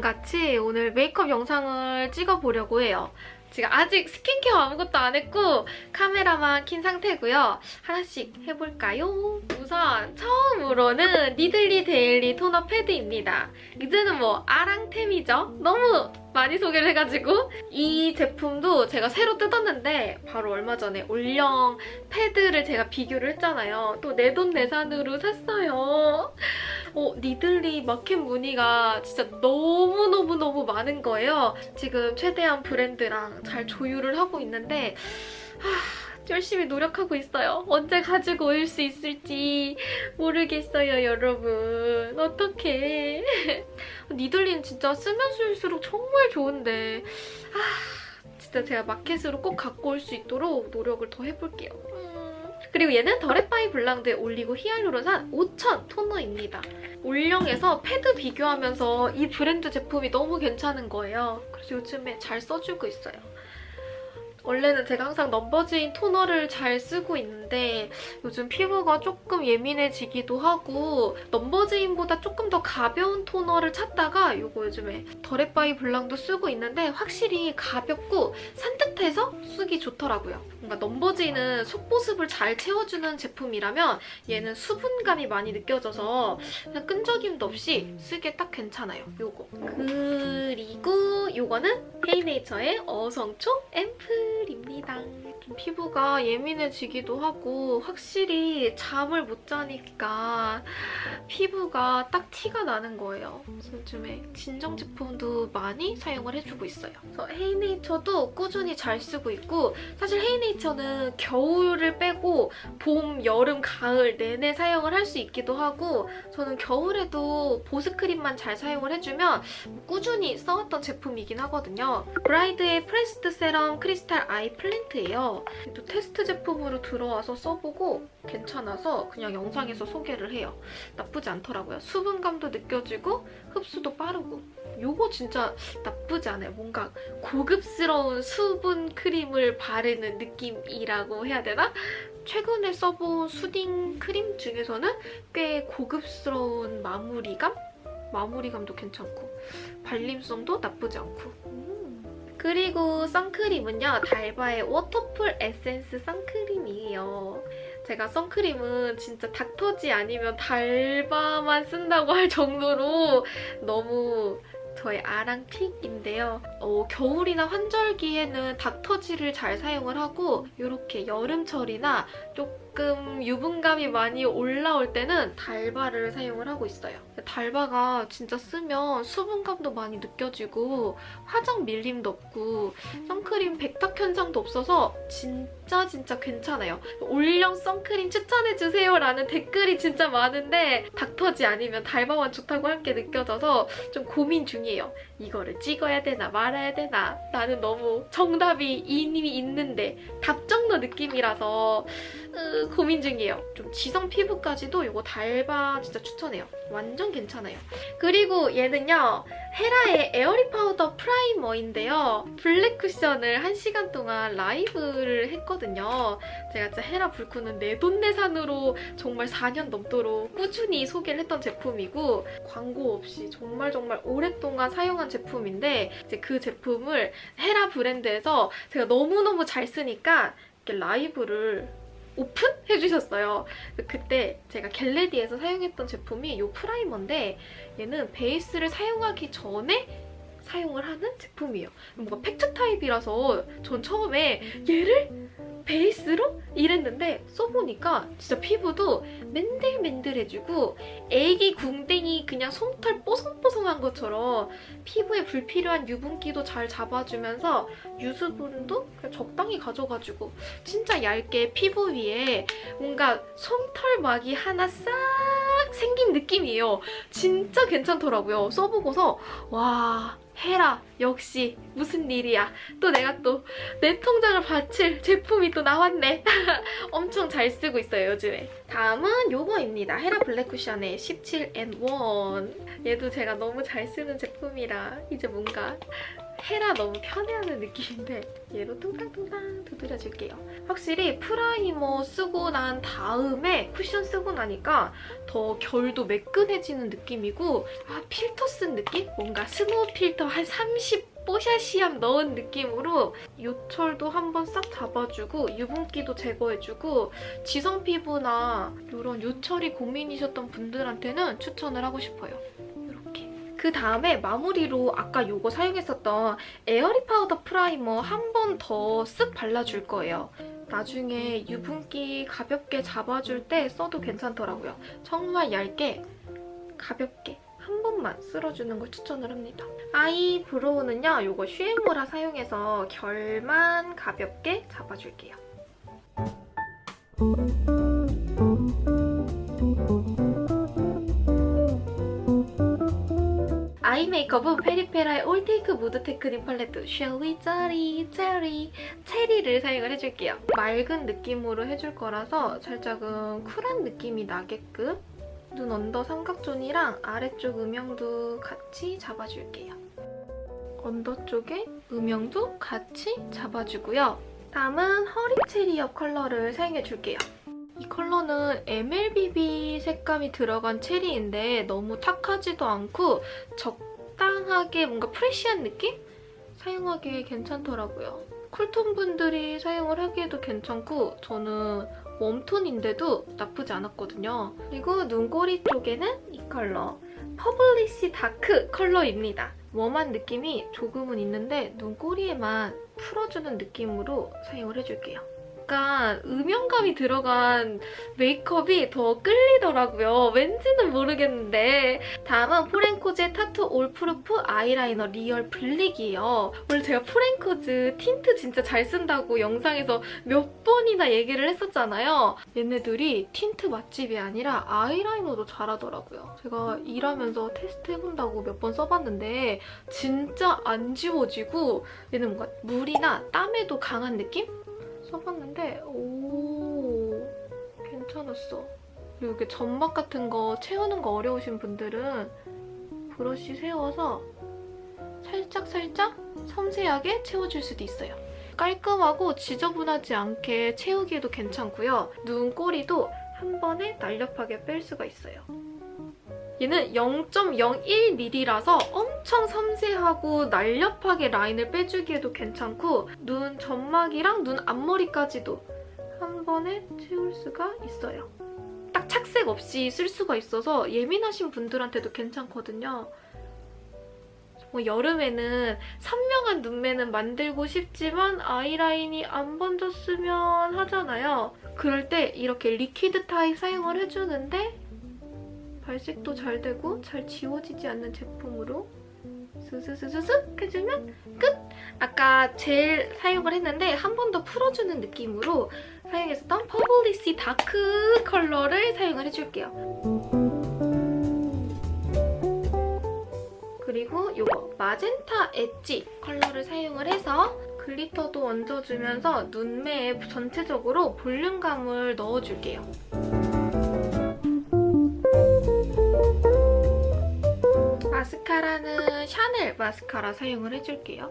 저랑 같이 오늘 메이크업 영상을 찍어보려고 해요. 제가 아직 스킨케어 아무것도 안 했고 카메라만 킨 상태고요. 하나씩 해볼까요? 우선 처음으로는 니들리 데일리 토너 패드입니다. 이제는 뭐 아랑템이죠? 너무 많이 소개를 해가지고 이 제품도 제가 새로 뜯었는데 바로 얼마 전에 올영 패드를 제가 비교를 했잖아요. 또 내 돈 내산으로 샀어요. 어, 니들리 마켓 무늬가 진짜 너무너무너무 많은 거예요. 지금 최대한 브랜드랑 잘 조율을 하고 있는데 하, 열심히 노력하고 있어요. 언제 가지고 올 수 있을지 모르겠어요, 여러분. 어떡해. 니들리는 진짜 쓰면 쓸수록 정말 좋은데 아, 진짜 제가 마켓으로 꼭 갖고 올 수 있도록 노력을 더 해볼게요. 음. 그리고 얘는 더랩바이블랑두 올리고 히알루론산 5000 토너입니다. 올영에서 패드 비교하면서 이 브랜드 제품이 너무 괜찮은 거예요. 그래서 요즘에 잘 써주고 있어요. 원래는 제가 항상 넘버즈인 토너를 잘 쓰고 있는데 요즘 피부가 조금 예민해지기도 하고 넘버즈인보다 조금 더 가벼운 토너를 찾다가 이거 요즘에 더랩바이블랑두 쓰고 있는데 확실히 가볍고 산뜻해서 쓰기 좋더라고요. 뭔가 넘버즈인은 속보습을 잘 채워주는 제품이라면 얘는 수분감이 많이 느껴져서 그냥 끈적임도 없이 쓰기에 딱 괜찮아요. 요거. 그리고 요거는 헤이네이처의 어성초 앰플 입니다. 좀 피부가 예민해지기도 하고 확실히 잠을 못 자니까 피부가 딱 티가 나는 거예요. 그래서 요즘에 진정 제품도 많이 사용을 해주고 있어요. 그래서 헤이네이처도 꾸준히 잘 쓰고 있고 사실 헤이네이처는 겨울을 빼고 봄, 여름, 가을 내내 사용을 할 수 있기도 하고 저는 겨울에도 보습크림만 잘 사용을 해주면 꾸준히 써왔던 제품이긴 하거든요. 블라이드의 pressed serum crystal iceplant예요. 또 테스트 제품으로 들어와서 써보고 괜찮아서 그냥 영상에서 소개를 해요. 나쁘지 않더라고요. 수분감도 느껴지고 흡수도 빠르고 요거 진짜 나쁘지 않아요. 뭔가 고급스러운 수분 크림을 바르는 느낌이라고 해야 되나? 최근에 써본 soothing 크림 중에서는 꽤 고급스러운 마무리감? 마무리감도 괜찮고 발림성도 나쁘지 않고 음. 그리고 선크림은요. 달바의 워터풀 에센스 선크림이에요. 제가 선크림은 진짜 닥터지 아니면 달바만 쓴다고 할 정도로 너무 저의 아랑pick인데요. 어, 겨울이나 환절기에는 닥터지를 잘 사용을 하고 이렇게 여름철이나 조금 유분감이 많이 올라올 때는 달바를 사용을 하고 있어요. 달바가 진짜 쓰면 수분감도 많이 느껴지고 화장 밀림도 없고 선크림 백탁 현상도 없어서 진짜 진짜 괜찮아요. 올영 선크림 추천해주세요 라는 댓글이 진짜 많은데 닥터지 아니면 달바만 좋다고 할게 느껴져서 좀 고민 중이에요. 이거를 찍어야 되나 말아야 되나 나는 너무 정답이 이미 있는데 답정너 느낌이라서 으, 고민 중이에요. 좀 지성 피부까지도 이거 달바 진짜 추천해요. 완전 괜찮아요. 그리고 얘는요. 헤라의 에어리 파우더 프라이머인데요. 블랙 쿠션을 1시간 동안 라이브를 했거든요. 제가 진짜 헤라 불쿠는 내돈내산으로 정말 4년 넘도록 꾸준히 소개를 했던 제품이고 광고 없이 정말 정말 오랫동안 사용한 제품인데 이제 그 제품을 헤라 브랜드에서 제가 너무너무 잘 쓰니까 이렇게 라이브를 오픈해주셨어요. 그때 제가 get ready에서 사용했던 제품이 이 프라이머인데 얘는 베이스를 사용하기 전에 사용을 하는 제품이에요. 뭔가 팩트 타입이라서 전 처음에 얘를 베이스로 이랬는데 써보니까 진짜 피부도 맨들맨들해지고 애기 궁뎅이 그냥 솜털 뽀송뽀송한 것처럼 피부에 불필요한 유분기도 잘 잡아주면서 유수분도 적당히 가져가지고 진짜 얇게 피부 위에 뭔가 솜털막이 하나 싹 생긴 느낌이에요. 진짜 괜찮더라고요. 써보고서 와 해라. 역시 무슨 일이야. 또 내가 또 내 통장을 바칠 제품이 또 나왔네. 엄청 잘 쓰고 있어요 요즘에. 다음은 요거입니다. 헤라 블랙 쿠션의 17N1 얘도 제가 너무 잘 쓰는 제품이라 이제 뭔가 헤라 너무 편해하는 느낌인데 얘로 뚱땅뚱땅 두드려줄게요. 확실히 프라이머 쓰고 난 다음에 쿠션 쓰고 나니까 더 결도 매끈해지는 느낌이고 아 필터 쓴 느낌? 뭔가 스노우 필터 한 30 뽀샤시함 넣은 느낌으로 요철도 한번 싹 잡아주고 유분기도 제거해주고 지성 피부나 이런 요철이 고민이셨던 분들한테는 추천을 하고 싶어요. 그 다음에 마무리로 아까 요거 사용했었던 에어리 파우더 프라이머 한 번 더 쓱 발라줄 거예요. 나중에 유분기 가볍게 잡아줄 때 써도 괜찮더라고요. 정말 얇게 가볍게 한 번만 쓸어주는 걸 추천을 합니다. eyebrow는요, 요거 슈에무라 사용해서 결만 가볍게 잡아줄게요. 아이 메이크업은 페리페라의 올테이크 무드 테크닉 팔레트 쉘리 짜리 체리 체리를 사용을 해줄게요. 맑은 느낌으로 해줄 거라서 살짝은 쿨한 느낌이 나게끔 눈 언더 삼각존이랑 아래쪽 음영도 같이 잡아줄게요. 언더 쪽에 음영도 같이 잡아주고요. 다음은 hurry cherry up 컬러를 사용해줄게요. 이 컬러는 MLBB 색감이 들어간 체리인데 너무 탁하지도 않고 적당하게 뭔가 fresh한 느낌? 사용하기에 괜찮더라고요. 쿨톤 분들이 사용을 하기에도 괜찮고 저는 웜톤인데도 나쁘지 않았거든요. 그리고 눈꼬리 쪽에는 이 컬러 purplish dark 컬러입니다. warm한 느낌이 조금은 있는데 눈꼬리에만 풀어주는 느낌으로 사용을 해줄게요. 약간 음영감이 들어간 메이크업이 더 끌리더라고요. 왠지는 모르겠는데 다음은 포렌코즈의 타투 올프루프 아이라이너 real black이에요. 원래 제가 포렌코즈 틴트 진짜 잘 쓴다고 영상에서 몇 번이나 얘기를 했었잖아요. 얘네들이 틴트 맛집이 아니라 아이라이너도 잘하더라고요. 제가 일하면서 테스트 해본다고 몇 번 써봤는데 진짜 안 지워지고 얘는 뭔가 물이나 땀에도 강한 느낌? 써봤는데 오 괜찮았어. 그리고 이렇게 점막 같은 거 채우는 거 어려우신 분들은 브러쉬 세워서 살짝살짝 섬세하게 채워줄 수도 있어요. 깔끔하고 지저분하지 않게 채우기에도 괜찮고요. 눈꼬리도 한 번에 날렵하게 뺄 수가 있어요. 얘는 0.01mm라서 엄청 섬세하고 날렵하게 라인을 빼주기에도 괜찮고 눈 점막이랑 눈 앞머리까지도 한 번에 채울 수가 있어요. 딱 착색 없이 쓸 수가 있어서 예민하신 분들한테도 괜찮거든요. 뭐 여름에는 선명한 눈매는 만들고 싶지만 아이라인이 안 번졌으면 하잖아요. 그럴 때 이렇게 liquid 타입 사용을 해주는데 발색도 잘 되고 잘 지워지지 않는 제품으로 스스스스슥 해주면 끝! 아까 젤 사용을 했는데 한 번 더 풀어주는 느낌으로 사용했었던 purplish dark 컬러를 사용을 해줄게요. 그리고 이거 magenta edge 컬러를 사용을 해서 글리터도 얹어주면서 눈매에 전체적으로 볼륨감을 넣어줄게요. 마스카라는 샤넬 마스카라 사용을 해줄게요.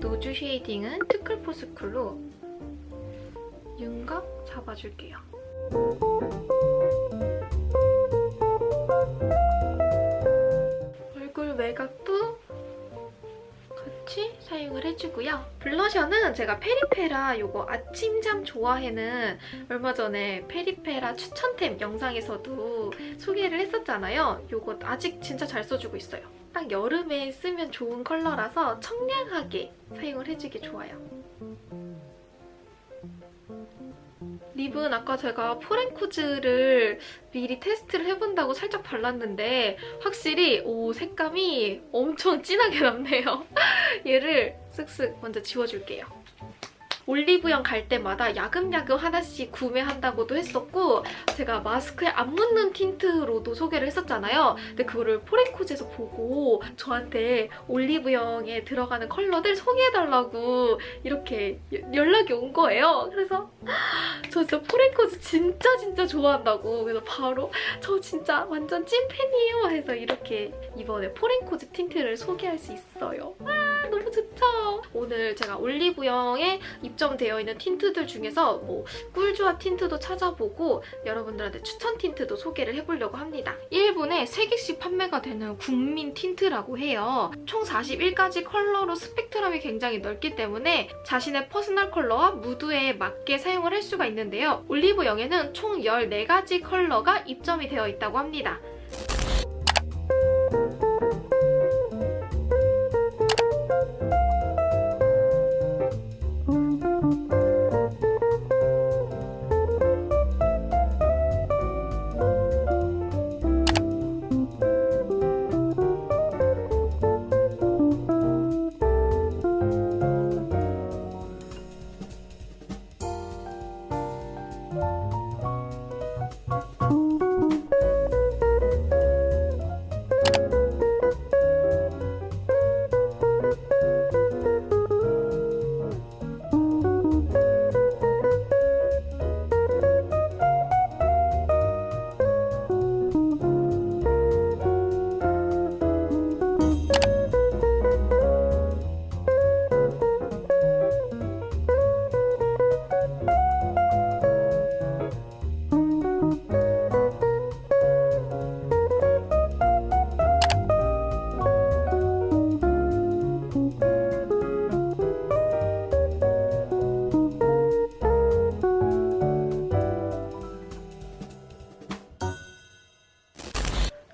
nose shading은 투쿨포스쿨로 윤곽 잡아줄게요. 얼굴 외곽도 사용을 해주고요. 블러셔는 제가 페리페라 이거 아침잠 좋아해는 얼마 전에 페리페라 추천템 영상에서도 소개를 했었잖아요. 이거 아직 진짜 잘 써주고 있어요. 딱 여름에 쓰면 좋은 컬러라서 청량하게 사용을 해주기 좋아요. 립은 아까 제가 포렌코즈를 미리 테스트를 해본다고 살짝 발랐는데 확실히 오 색감이 엄청 진하게 남네요. 얘를 쓱쓱 먼저 지워줄게요. 올리브영 갈 때마다 야금야금 하나씩 구매한다고도 했었고 제가 마스크에 안 묻는 틴트로도 소개를 했었잖아요. 근데 그거를 포렌코즈에서 보고 저한테 올리브영에 들어가는 컬러들 소개해달라고 이렇게 여- 연락이 온 거예요. 그래서 저 진짜 포렌코즈 진짜 진짜 좋아한다고 그래서 바로 저 진짜 완전 찐팬이에요 해서 이렇게 이번에 포렌코즈 틴트를 소개할 수 있어요. 아 너무 좋죠? 오늘 제가 올리브영에 입점되어 있는 틴트들 중에서 뭐 꿀조합 틴트도 찾아보고 여러분들한테 추천 틴트도 소개를 해보려고 합니다. 1분에 3개씩 판매가 되는 국민 틴트라고 해요. 총 41가지 컬러로 스펙트럼이 굉장히 넓기 때문에 자신의 퍼스널 컬러와 무드에 맞게 사용을 할 수가 있는데요. 올리브영에는 총 14가지 컬러가 입점이 되어 있다고 합니다.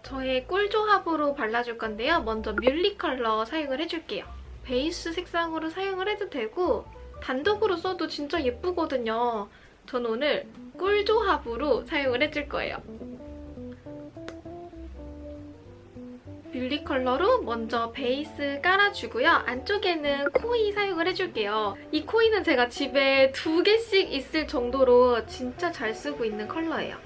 저의 꿀 조합으로 발라줄 건데요. 먼저 뮬리 컬러 사용을 해줄게요. 베이스 색상으로 사용을 해도 되고 단독으로 써도 진짜 예쁘거든요. 전 오늘 꿀 조합으로 사용을 해줄 거예요. 뮬리 컬러로 먼저 베이스 깔아주고요. 안쪽에는 코이 사용을 해줄게요. 이 코이는 제가 집에 두 개씩 있을 정도로 진짜 잘 쓰고 있는 컬러예요.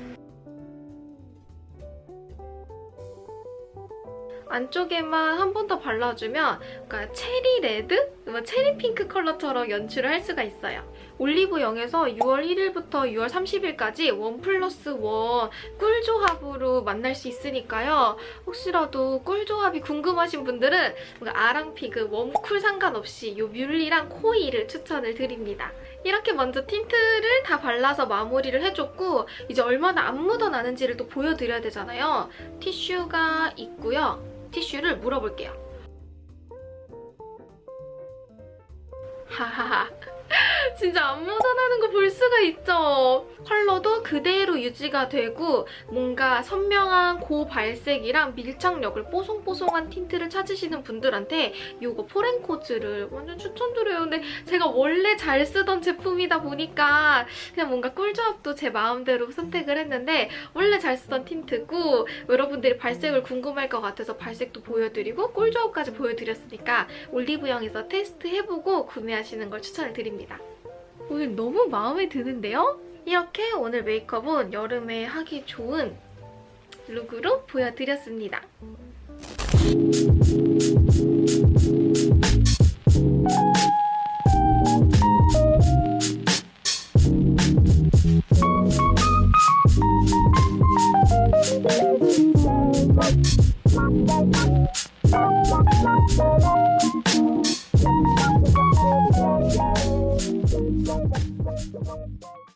안쪽에만 한 번 더 발라주면 그러니까 체리 레드? 뭐 체리 핑크 컬러처럼 연출을 할 수가 있어요. 올리브영에서 6월 1일부터 6월 30일까지 원 플러스 원 꿀조합으로 만날 수 있으니까요. 혹시라도 꿀조합이 궁금하신 분들은 아랑 pick, 웜쿨 상관없이 이 뮬리랑 코이를 추천을 드립니다. 이렇게 먼저 틴트를 다 발라서 마무리를 해줬고 이제 얼마나 안 묻어나는지를 또 보여드려야 되잖아요. 티슈가 있고요. 티슈를 물어볼게요. 하하하. 진짜 안 묻어나는 거 볼 수가 있죠. 컬러도 그대로 유지가 되고 뭔가 선명한 고발색이랑 밀착력을 뽀송뽀송한 틴트를 찾으시는 분들한테 이거 포렌코즈를 완전 추천드려요. 근데 제가 원래 잘 쓰던 제품이다 보니까 그냥 뭔가 꿀조합도 제 마음대로 선택을 했는데 원래 잘 쓰던 틴트고 여러분들이 발색을 궁금할 것 같아서 발색도 보여드리고 꿀조합까지 보여드렸으니까 올리브영에서 테스트해보고 구매하시는 걸 추천을 드립니다. 오늘 너무 마음에 드는데요? 이렇게 오늘 메이크업은 여름에 하기 좋은 룩으로 보여드렸습니다.